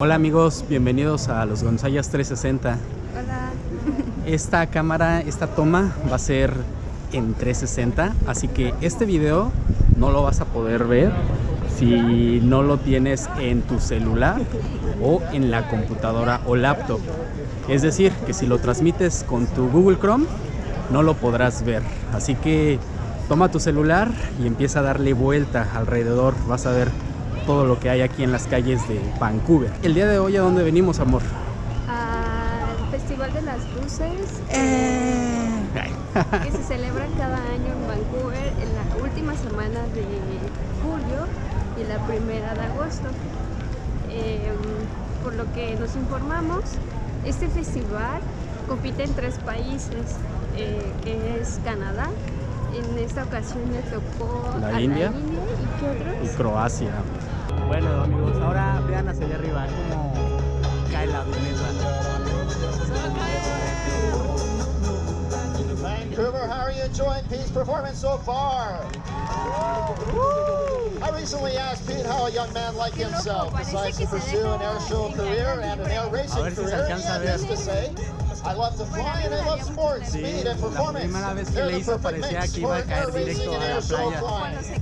Hola amigos, bienvenidos a los Gonzayas 360. Hola. Esta cámara, esta toma va a ser en 360, así que este video no lo vas a poder ver si no lo tienes en tu celular o en la computadora o laptop. Es decir, que si lo transmites con tu Google Chrome, no lo podrás ver. Así que toma tu celular y empieza a darle vuelta alrededor. Vas a ver todo lo que hay aquí en las calles de Vancouver. El día de hoy, ¿a dónde venimos, amor? Al Festival de las Luces que se celebra cada año en Vancouver en la última semana de julio y la primera de agosto. Eh, por lo que nos informamos, este festival compite en tres países, eh, que es Canadá, en esta ocasión le tocó La a India. la India y qué otros? y Croacia. Bueno amigos, ahora vean hacia allá arriba cómo cae la avioneta. Vancouver, how are you enjoying Pete's performance so far? I recently asked Pete how a young man like himself decides to pursue an air show career and an air racing ver si se career. alcanza a He ver. has to say, I love to fly and I love sports, speed and performance. primera vez que They're the perfect mix que iba a for air racing and air show flying.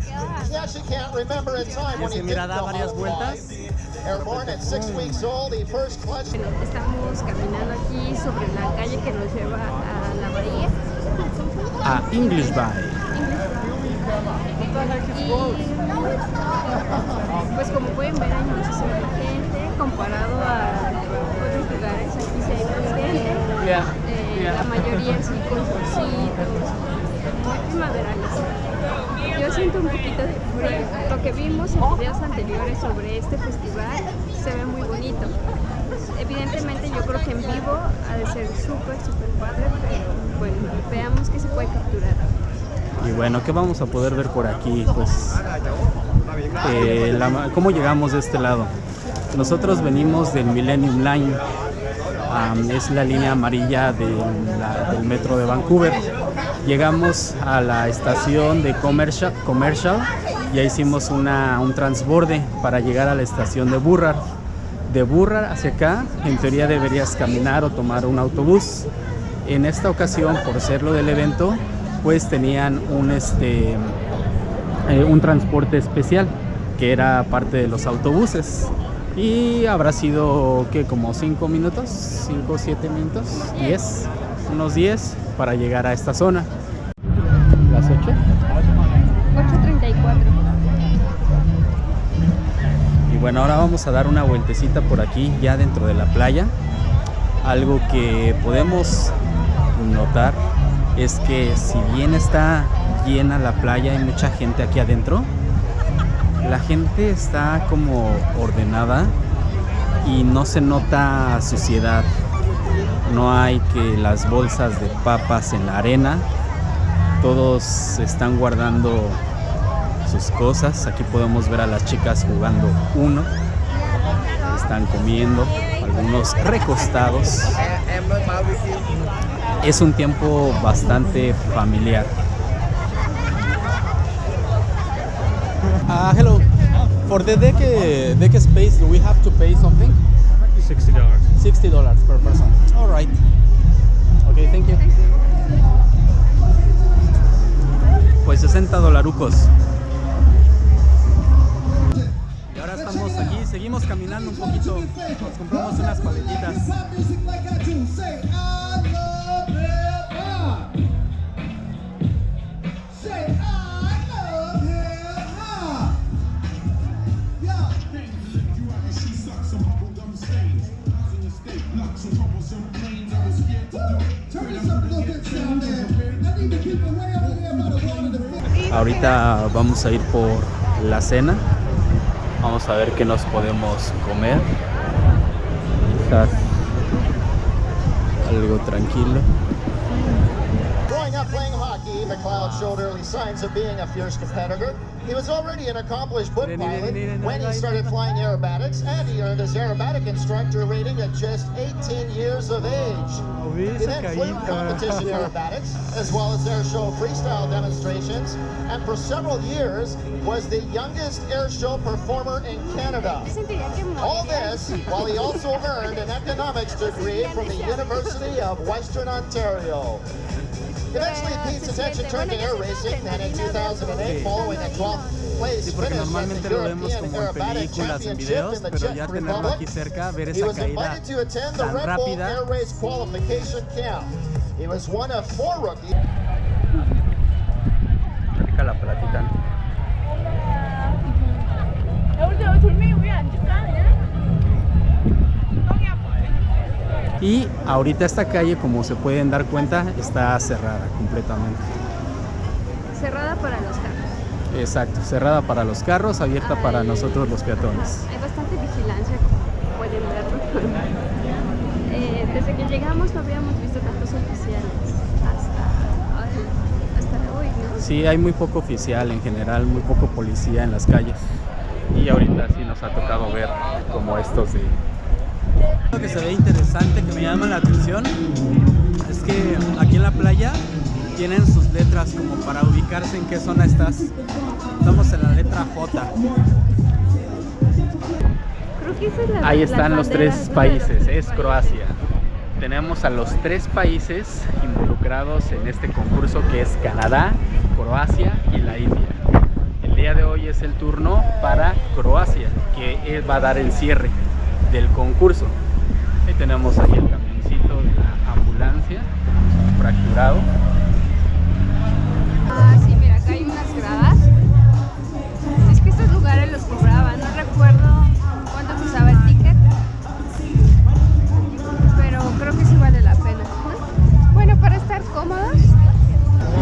He actually can't remember a time Y mira, da how varias vueltas. Airborne at six weeks old, he first clutched Bueno, estamos caminando aquí sobre la calle que nos lleva a la bahía. A English Bay. Y pues como pueden ver hay muchísima gente comparado a otros lugares, aquí sí hay más gente. Eh, La mayoría sí con bolsitos, muy. Yo siento un poquito de frío. Lo que vimos en videos anteriores sobre este festival se ve muy bonito. Evidentemente yo creo que en vivo ha de ser súper, súper padre, pero bueno, veamos que se puede capturar. Y bueno, ¿qué vamos a poder ver por aquí? Pues, eh, ¿cómo llegamos de este lado? Nosotros venimos del Millennium Line, es la línea amarilla del, la- del metro de Vancouver. Llegamos a la estación de Commercial, Commercial y ahí hicimos una, un transborde para llegar a la estación de Burrard. De Burrard hacia acá, en teoría deberías caminar o tomar un autobús. En esta ocasión, por ser lo del evento, pues tenían un, este, eh, un transporte especial que era parte de los autobuses. Y habrá sido, que Como 5 minutos, 5 o 7 minutos, 10, unos 10 para llegar a esta zona. ¿Las 8? 834. Y bueno, ahora vamos a dar una vueltecita por aquí, ya dentro de la playa. Algo que podemos notar es que si bien está llena la playa, hay mucha gente aquí adentro, la gente está como ordenada y no se nota suciedad. No hay que las bolsas de papas en la arena. Todos están guardando sus cosas. Aquí podemos ver a las chicas jugando uno. Están comiendo, algunos recostados. Es un tiempo bastante familiar. Uh, hello. For the deck, uh, deck space, do we have to pay something? Sixty dollars. $60 per person. All right. Okay, thank you. Pues 60 dolarucos. Y ahora estamos aquí, seguimos caminando un poquito. Nos compramos unas paletitas. Ahorita vamos a ir por la cena. Vamos a ver qué nos podemos comer. Algo tranquilo. Signs of being a fierce competitor. He was already an accomplished book pilot when he started flying aerobatics, and he earned his aerobatic instructor rating at just 18 years of age. He then flew competition aerobatics, as well as air show freestyle demonstrations, and for several years was the youngest air show performer in Canada. All this while he also earned an economics degree from the University of Western Ontario. Attention turned to air racing, and in 2008, following a 12th place Sí, porque finish at normalmente the lo vemos European como en Aerobatic películas, en Championship videos, in the pero ya Czech tenerlo Republic, aquí cerca, ver he esa was caída invited to attend the tan Red Bull rápida. Air Race qualification camp. He was one of four rookies. Rica la platita. Y ahorita esta calle, como se pueden dar cuenta, está cerrada completamente. Cerrada para los carros. Exacto, cerrada para los carros, abierta para nosotros los peatones. Hay bastante vigilancia, como pueden verlo. Eh, desde que llegamos no habíamos visto tantos oficiales hasta, hasta hoy, ¿no? Sí, hay muy poco oficial en general, muy poco policía en las calles. Y ahorita sí nos ha tocado ver como estos de... Lo que se ve interesante, que me llama la atención, es que aquí en la playa tienen sus letras como para ubicarse en qué zona estás. Estamos en la letra J. Creo que esa es la Ahí están los tres países, es Croacia. Tenemos a los tres países involucrados en este concurso que es Canadá, Croacia y la India. El día de hoy es el turno para Croacia, que va a dar el cierre del concurso. Ahí tenemos ahí el camioncito de la ambulancia, fracturado. Ah, sí, mira, acá hay unas gradas. Es que estos lugares los cobraban, no recuerdo cuánto costaba el ticket. Pero creo que sí vale la pena. ¿no? Bueno, para estar cómodos,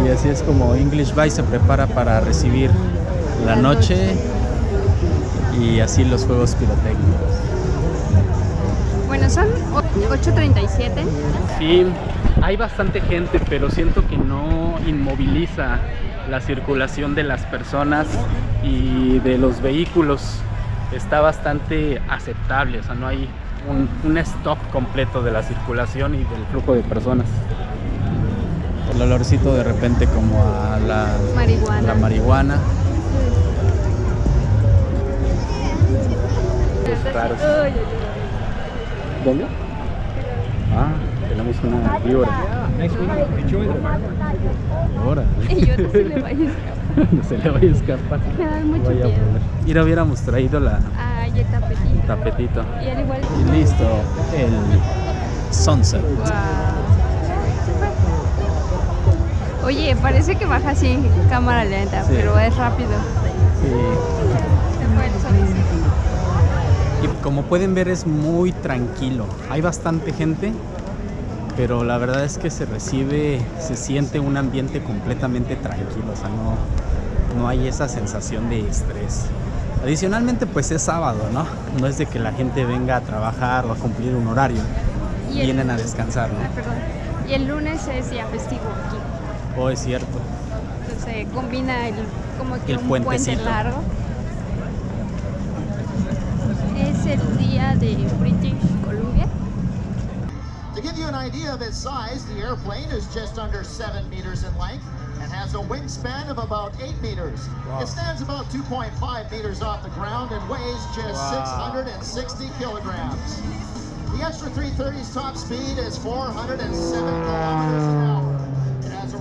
Y así es como English Bay se prepara para recibir la La noche y así los juegos pirotécnicos. Bueno, son o- 8.37. Sí, hay bastante gente, pero siento que no inmoviliza la circulación de las personas y de los vehículos. Está bastante aceptable, o sea, no hay un, un stop completo de la circulación y del flujo de personas. El olorcito de repente como a la Marihuana. la marihuana. Es raro. Ay, ay, ¿Dónde? Ah, tenemos una víbora. Ay. Y yo no se le vaya a escapar. no se le vaya a escapar. Me da mucho miedo. volar. Mira, hubiéramos traído la Ay, el tapetito. tapetito. Y al igual. Y listo, el sunset. Guau. Oye, parece que baja así cámara lenta, Sí. pero es rápido. Sí. Como pueden ver es muy tranquilo. Hay bastante gente, pero la verdad es que se recibe, se siente un ambiente completamente tranquilo. O sea, no, no hay esa sensación de estrés. Adicionalmente, pues es sábado, ¿no? No es de que la gente venga a trabajar o a cumplir un horario. Y el- Vienen a descansar, Ah, ¿no? perdón. Y el lunes es día festivo aquí. Oh, es cierto. Entonces combina el, como que El un puente largo. Es el día de British Columbia. To give you an idea of its size, the airplane is just under 7 meters in length and has a wingspan of about 8 meters. Wow. It stands about 2.5 meters off the ground and weighs just Wow. 660 kilograms. The Extra 330's top speed is 407 kilometers an hour.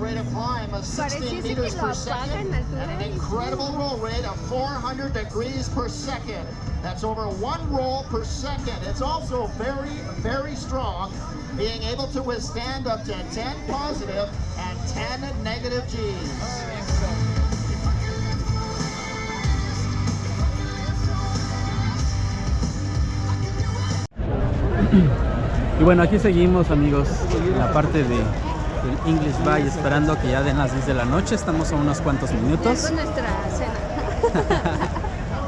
It has a rate of climb of 16 meters per second and an incredible roll rate of 400 degrees per second. That's over one roll per second. It's also very, very strong, being able to withstand up to 10 positive and 10 negative G's. Y bueno, aquí seguimos amigos en la parte de, del English Bay esperando que ya den las 10 de la noche. Estamos a unos cuantos minutos. con nuestra cena.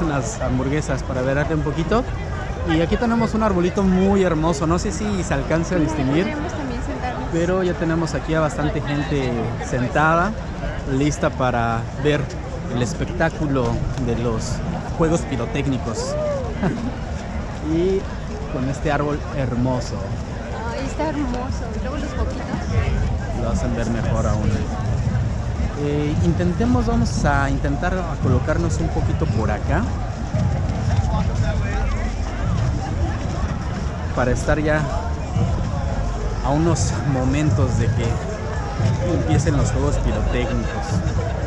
Unas hamburguesas para verarte un poquito. Y aquí tenemos un arbolito muy hermoso. No sé si se alcanza a distinguir. Pero ya tenemos aquí a bastante gente sentada. lista para ver el espectáculo de los juegos pirotécnicos. y con este árbol hermoso. Ay, está hermoso. Y luego los poquitos. Hacen ver mejor aún. Eh, intentemos, vamos a intentar colocarnos un poquito por acá. Para estar ya a unos momentos de que empiecen los juegos pirotécnicos.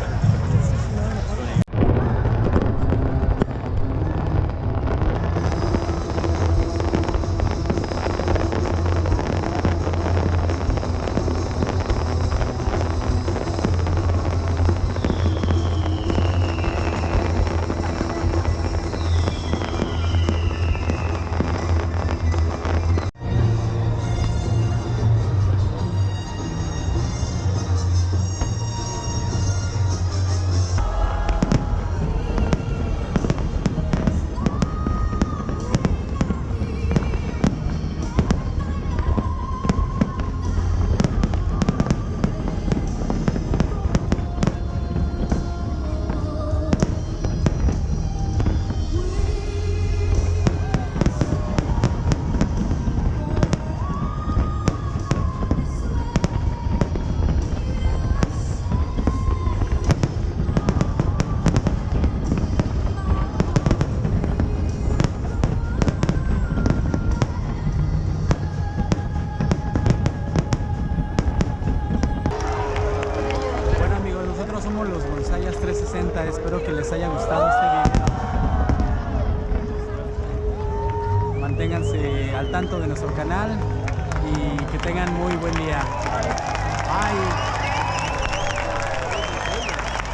De nuestro canal y que tengan muy buen día.